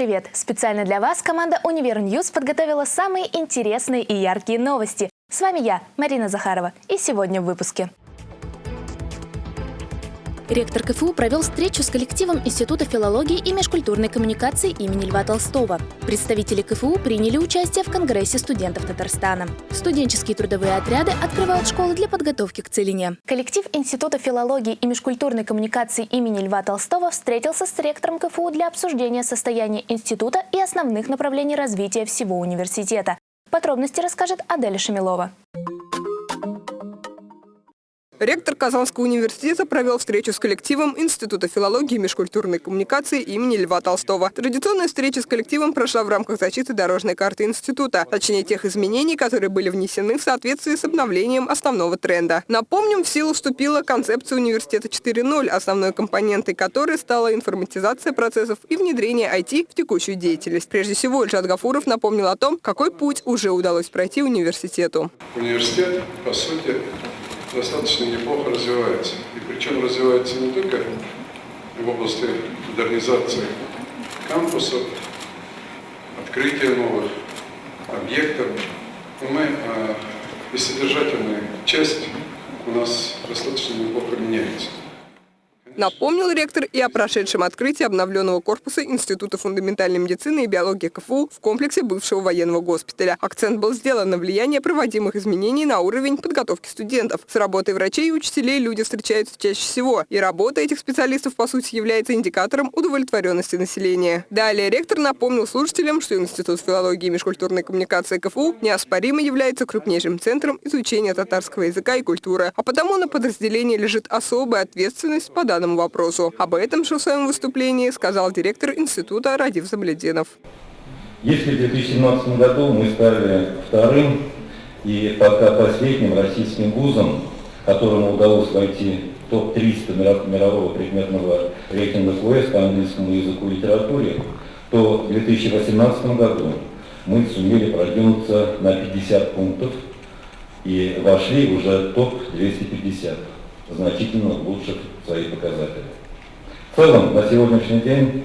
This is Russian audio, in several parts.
Привет! Специально для вас команда «Univer News» подготовила самые интересные и яркие новости. С вами я, Марина Захарова, и сегодня в выпуске. Ректор КФУ провел встречу с коллективом Института филологии и межкультурной коммуникации имени Льва Толстого. Представители КФУ приняли участие в Конгрессе студентов Татарстана. Студенческие трудовые отряды открывают школы для подготовки к целине. Коллектив Института филологии и межкультурной коммуникации имени Льва Толстого встретился с ректором КФУ для обсуждения состояния института и основных направлений развития всего университета. Подробности расскажет Аделя Шамилова. Ректор Казанского университета провел встречу с коллективом Института филологии и межкультурной коммуникации имени Льва Толстого. Традиционная встреча с коллективом прошла в рамках защиты дорожной карты института, точнее тех изменений, которые были внесены в соответствии с обновлением основного тренда. Напомним, в силу вступила концепция университета 4.0, основной компонентой которой стала информатизация процессов и внедрение IT в текущую деятельность. Прежде всего, Ильшат Гафуров напомнил о том, какой путь уже удалось пройти университету. Университет, по сути, достаточно неплохо развивается. И причем развивается не только в области модернизации кампусов, открытия новых объектов, мы а, и содержательная часть у нас достаточно неплохо меняется. Напомнил ректор и о прошедшем открытии обновленного корпуса Института фундаментальной медицины и биологии КФУ в комплексе бывшего военного госпиталя. Акцент был сделан на влияние проводимых изменений на уровень подготовки студентов. С работой врачей и учителей люди встречаются чаще всего, и работа этих специалистов, по сути, является индикатором удовлетворенности населения. Далее ректор напомнил слушателям, что Институт филологии и межкультурной коммуникации КФУ неоспоримо является крупнейшим центром изучения татарского языка и культуры, а потому на подразделении лежит особая ответственность по данному данному вопросу. Об этом же в своем выступлении сказал директор института Радив Замлединов. Если в 2017 году мы стали вторым и пока последним российским вузом, которому удалось войти в топ-300 мирового предметного рейтинга ФОС по английскому языку и литературе, то в 2018 году мы сумели продвинуться на 50 пунктов и вошли уже в топ-250 значительно улучшив свои показатели. В целом, на сегодняшний день,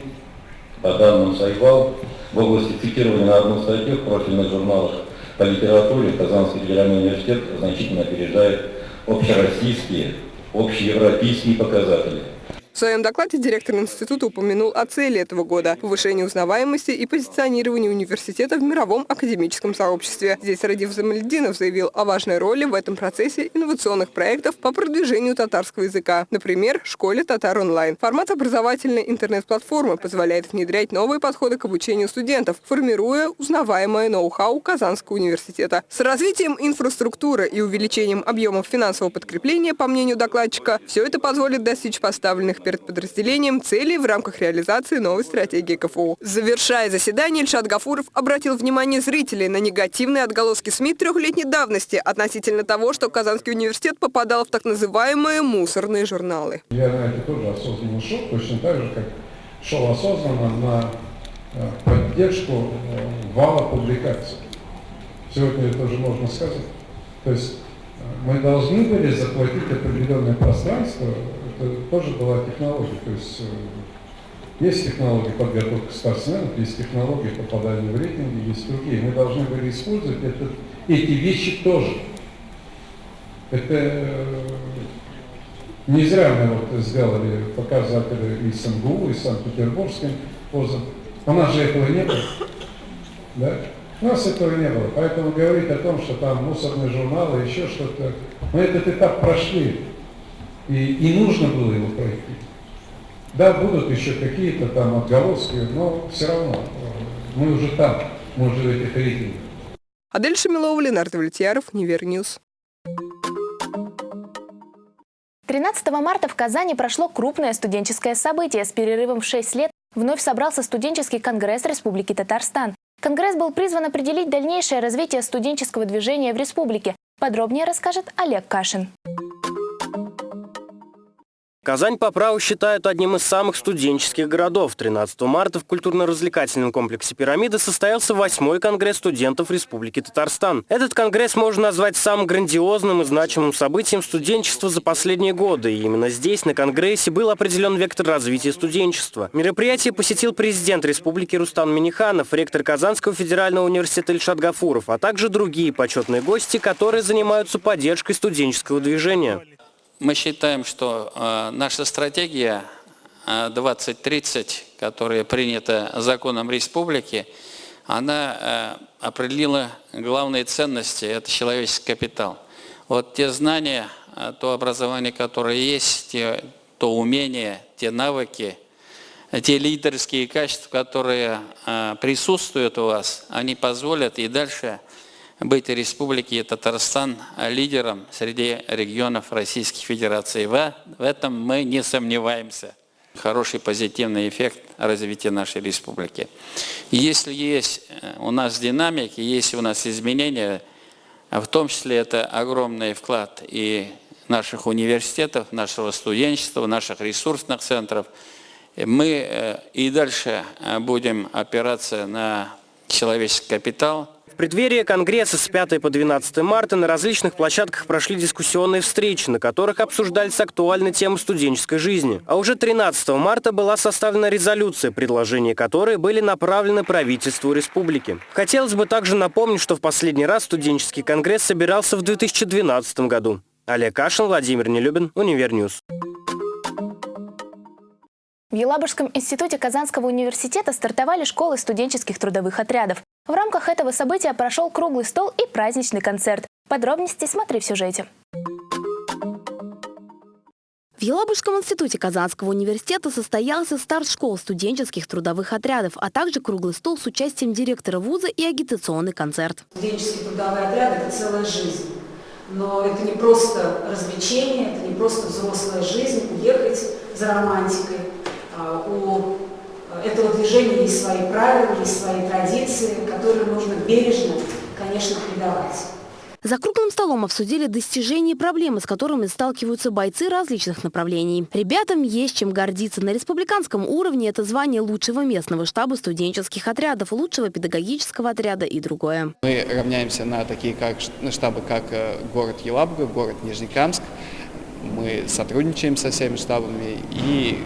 по данным Сайвал, в области цитирования на одну статью в профильных журналах по литературе Казанский федеральный университет значительно опережает общероссийские, общеевропейские показатели – в своем докладе директор института упомянул о цели этого года – повышение узнаваемости и позиционирования университета в мировом академическом сообществе. Здесь Радив Замальдинов заявил о важной роли в этом процессе инновационных проектов по продвижению татарского языка. Например, школе «Татар онлайн». Формат образовательной интернет-платформы позволяет внедрять новые подходы к обучению студентов, формируя узнаваемое ноу-хау Казанского университета. С развитием инфраструктуры и увеличением объемов финансового подкрепления, по мнению докладчика, все это позволит достичь поставленных перед подразделением целей в рамках реализации новой стратегии КФУ. Завершая заседание, Ильшат Гафуров обратил внимание зрителей на негативные отголоски СМИ трехлетней давности относительно того, что Казанский университет попадал в так называемые мусорные журналы. Я на это тоже осознанно шел, точно так же, как шел осознанно на э, поддержку э, вала публикаций. Сегодня это тоже можно сказать. То есть э, мы должны были заплатить определенное пространство это тоже была технология. То есть э, есть технологии подготовки спортсменов, есть технологии попадания в рейтинги, есть другие. Мы должны были использовать это, эти вещи тоже. Это э, не зря мы вот сделали показатели и с МГУ, и с Санкт-Петербургским вузом. У нас же этого не было. Да? У нас этого не было. Поэтому говорить о том, что там мусорные журналы, еще что-то, мы этот этап прошли. И, и нужно было его пройти. Да, будут еще какие-то там отголоски, но все равно э, мы уже там, мы уже в этих рейтингах. Адель Шамилова, Ленар Давлетьяров, Univer News. 13 марта в Казани прошло крупное студенческое событие. С перерывом в 6 лет вновь собрался студенческий конгресс Республики Татарстан. Конгресс был призван определить дальнейшее развитие студенческого движения в республике. Подробнее расскажет Олег Кашин. Казань по праву считают одним из самых студенческих городов. 13 марта в культурно-развлекательном комплексе «Пирамида» состоялся восьмой конгресс студентов Республики Татарстан. Этот конгресс можно назвать самым грандиозным и значимым событием студенчества за последние годы. И именно здесь, на конгрессе, был определен вектор развития студенчества. Мероприятие посетил президент Республики Рустам Миниханов, ректор Казанского федерального университета Ильшат Гафуров, а также другие почетные гости, которые занимаются поддержкой студенческого движения. Мы считаем, что э, наша стратегия 2030, э, которая принята законом республики, она э, определила главные ценности – это человеческий капитал. Вот те знания, то образование, которое есть, те, то умения, те навыки, те лидерские качества, которые присутствуют у вас, они позволят и дальше – быть Республики Татарстан лидером среди регионов Российской Федерации. В, этом мы не сомневаемся. Хороший позитивный эффект развития нашей республики. Если есть э, у нас динамики, есть у нас изменения, в том числе это огромный вклад и наших университетов, нашего студенчества, наших ресурсных центров, мы э, и дальше э, будем опираться на человеческий капитал – в преддверии Конгресса с 5 по 12 марта на различных площадках прошли дискуссионные встречи, на которых обсуждались актуальные темы студенческой жизни. А уже 13 марта была составлена резолюция, предложения которой были направлены правительству республики. Хотелось бы также напомнить, что в последний раз студенческий конгресс собирался в 2012 году. Олег Кашин, Владимир Нелюбин, Univer News. В Елабужском институте Казанского университета стартовали школы студенческих трудовых отрядов. В рамках этого события прошел круглый стол и праздничный концерт. Подробности смотри в сюжете. В Елабужском институте Казанского университета состоялся старт школ студенческих трудовых отрядов, а также круглый стол с участием директора вуза и агитационный концерт. Студенческие трудовые отряды – это целая жизнь. Но это не просто развлечение, это не просто взрослая жизнь, уехать за романтикой. А, у этого движения есть свои правила, есть свои традиции, которые нужно бережно, конечно, передавать. За круглым столом обсудили достижения и проблемы, с которыми сталкиваются бойцы различных направлений. Ребятам есть чем гордиться. На республиканском уровне это звание лучшего местного штаба студенческих отрядов, лучшего педагогического отряда и другое. Мы равняемся на такие как, на штабы, как э, город Елабуга, город Нижнекамск. Мы сотрудничаем со всеми штабами и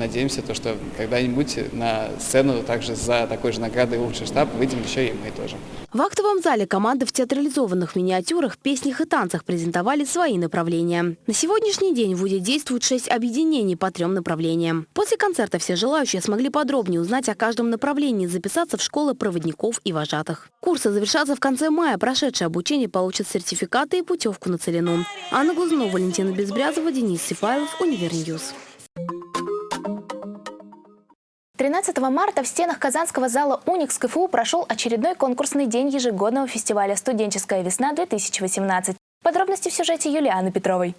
надеемся, то, что когда-нибудь на сцену также за такой же наградой лучший штаб выйдем еще и мы тоже. В актовом зале команды в театрализованных миниатюрах, песнях и танцах презентовали свои направления. На сегодняшний день в ВУДе действуют шесть объединений по трем направлениям. После концерта все желающие смогли подробнее узнать о каждом направлении, записаться в школы проводников и вожатых. Курсы завершатся в конце мая. Прошедшее обучение получат сертификаты и путевку на Целину. Анна Глазунова, Валентина Безбрязова, Денис Сифайлов, Univer News. 13 марта в стенах Казанского зала «Уникс» КФУ прошел очередной конкурсный день ежегодного фестиваля «Студенческая весна-2018». Подробности в сюжете Юлианы Петровой.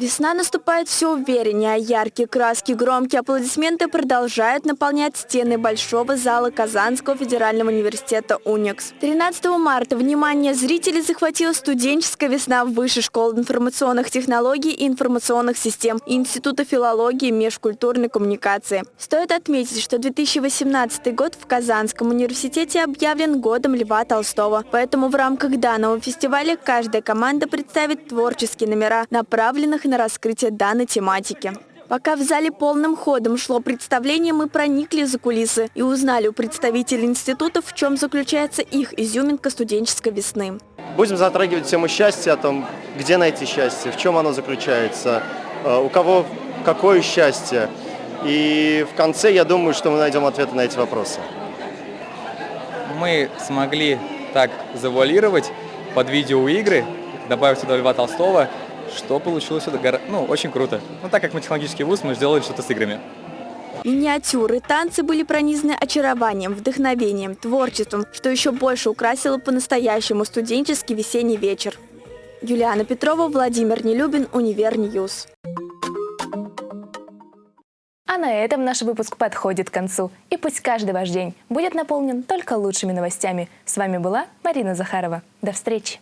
Весна наступает все увереннее, а яркие краски, громкие аплодисменты продолжают наполнять стены большого зала Казанского федерального университета «Уникс». 13 марта внимание зрителей захватила студенческая весна Высшей школы информационных технологий и информационных систем Института филологии и межкультурной коммуникации. Стоит отметить, что 2018 год в Казанском университете объявлен годом Льва Толстого, поэтому в рамках данного фестиваля каждая команда представит творческие номера, направленных на раскрытие данной тематики. Пока в зале полным ходом шло представление, мы проникли за кулисы и узнали у представителей институтов, в чем заключается их изюминка студенческой весны. Будем затрагивать тему счастья, о том, где найти счастье, в чем оно заключается, э, у кого какое счастье. И в конце, я думаю, что мы найдем ответы на эти вопросы. Мы смогли так завуалировать под видеоигры, добавив сюда Льва Толстого, что получилось это ну, очень круто. Ну, так как мы технологический вуз, мы сделали что-то с играми. Миниатюры, танцы были пронизаны очарованием, вдохновением, творчеством, что еще больше украсило по-настоящему студенческий весенний вечер. Юлиана Петрова, Владимир Нелюбин, Univer News. А на этом наш выпуск подходит к концу. И пусть каждый ваш день будет наполнен только лучшими новостями. С вами была Марина Захарова. До встречи!